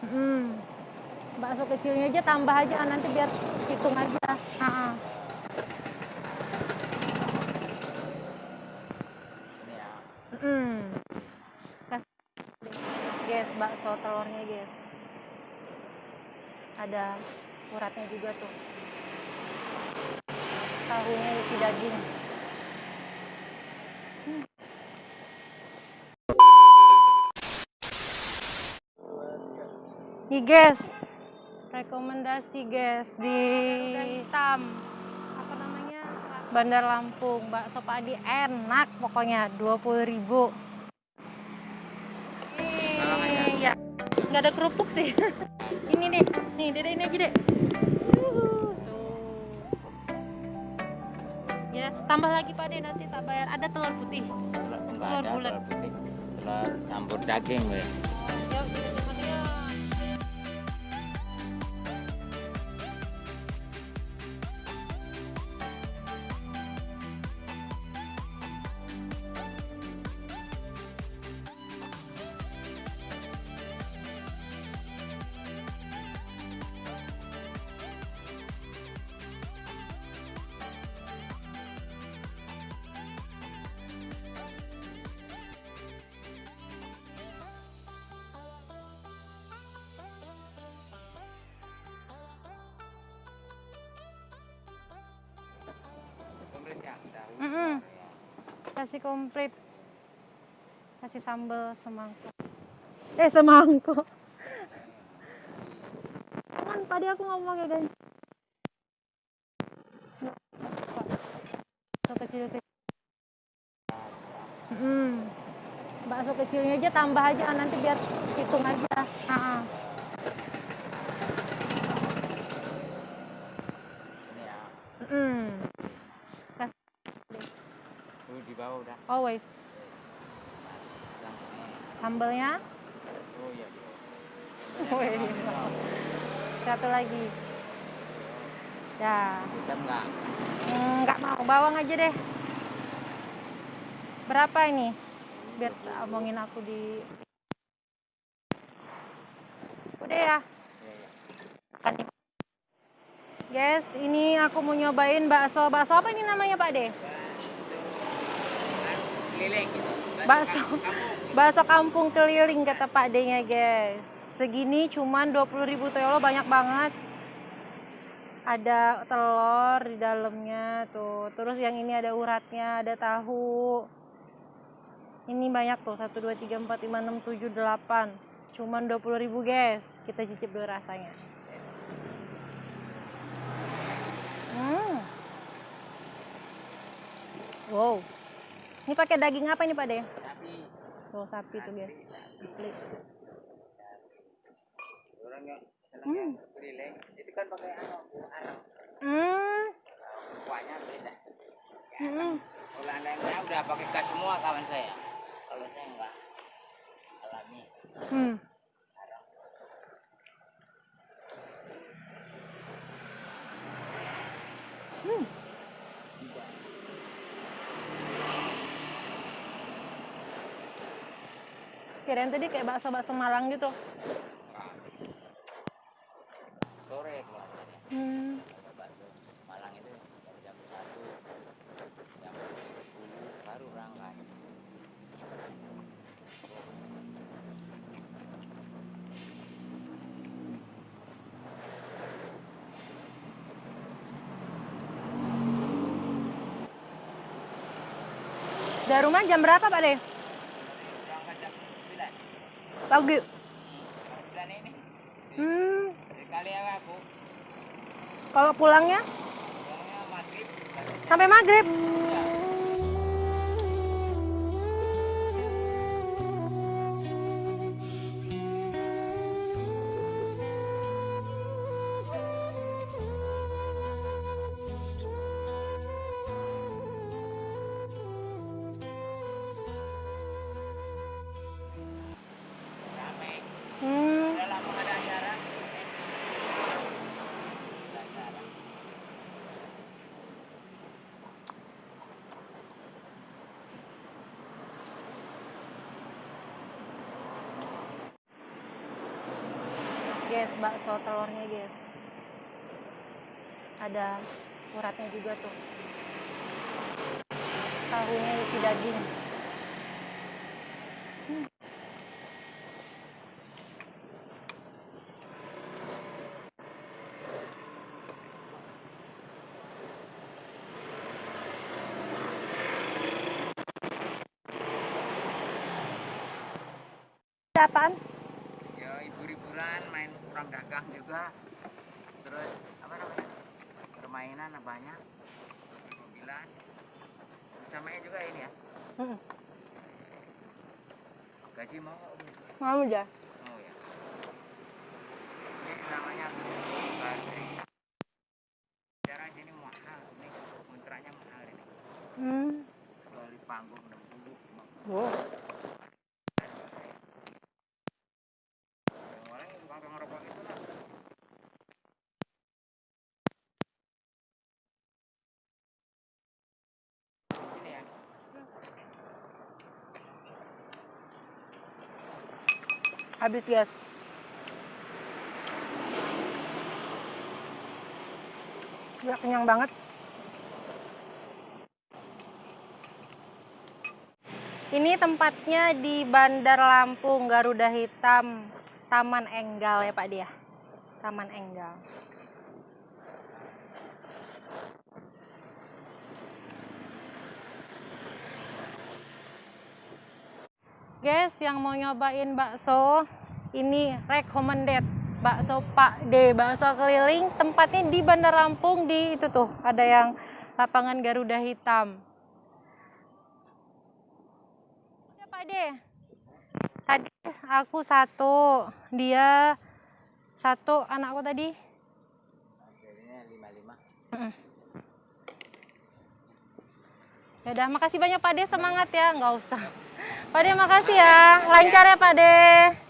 Hmm. Bakso kecilnya aja tambah aja nanti biar hitung aja. Ha -ha. Hmm. Guys, bakso telurnya guys. Ada uratnya juga tuh. Tahunya isi daging. Nih guys, rekomendasi guys di hitam apa namanya Bandar Lampung bakso padi enak pokoknya 20.000 Iya, nggak ada kerupuk sih. ini nih, nih dede ini aja deh. Tuh. Ya, tambah lagi Pak De nanti tak bayar. Ada telur putih. Telur enggak Telur ada bulat. telur putih. Telur campur daging ya. Ya, udah zamannya. Pemerintah tahu. Mm-mm. Kasih komplit. Kasih sambal semangkuk. Eh, semangkuk. Kan tadi aku ngomong ya, guys. Bakso kecil kecil. Mm. Bakso kecilnya aja tambah aja nanti biar hitung aja. Ha -ha. Ini ya. Mm. Tuh di bawah udah. Always. Sambalnya. Oh iya. Oh, iya. Satu lagi. Ya. Hitam enggak? Hmm, nggak mau bawang aja deh. Berapa ini? Biar omongin aku di. Udah ya. Iya, iya. Kan. Guys, ini aku mau nyobain bakso. Bakso apa ini namanya Pak De? Keliling gitu. Bakso. Bakso kampung keliling kata Pak D-nya, guys. Segini cuman 20.000 tuh ya banyak banget. Ada telur di dalamnya tuh. Terus yang ini ada uratnya, ada tahu. Ini banyak tuh. 1 2 3 4 5 6 7 8. Cuman 20.000, guys. Kita cicip dulu rasanya. Hmm. Wow. Ini pakai daging apa ini Pak De? Tapi Tuh sapi tuh guys. Asli. orang yang senangnya keliling itu kan pakai anu arang. Hmm. Kuahnya beda. Hmm. Kalau anda yang lain udah pakai gas semua kawan saya. Kalau saya enggak alami Hmm. arang. Hmm. Kirain tadi kayak bakso-bakso Malang gitu. Sore keluarnya. Hmm. Ada bakso Malang itu dari jam satu jam sepuluh baru berangkat. Dari rumah jam berapa Pak De? Ini. Hmm. Kali ya aku. Kalau pulangnya Pulangnya maghrib. katanya. sampai maghrib. Rame. Guys bakso telurnya guys ada uratnya juga tuh tahunya isi daging Hmm. Apaan? Ya hibur-hiburan main kurang dagang juga terus apa namanya permainan banyak mobilan samanya juga ini ya Hmm. gaji mau? Mau aja. mau ya ini namanya Badri cara sini mahal ini kontraknya mahal ini Hmm. sekali panggung 60 50 Wow. yang orang yang tukang rokok itu lah di sini ya Habis guys. Ya kenyang banget. Ini tempatnya di Bandar Lampung, Garuda Hitam, Taman Enggal ya Pak Dia. Taman Enggal. Guys, yang mau nyobain bakso, ini recommended. Bakso Pak D, bakso keliling, tempatnya di Bandar Lampung di itu tuh, ada yang lapangan Garuda Hitam. Ya Pak D, tadi aku satu, dia satu, anakku tadi. jadinya 55 Mm-mm. Ya udah, makasih banyak Pak De, semangat ya, nggak usah. Pak De, makasih ya, lancar ya Pak De.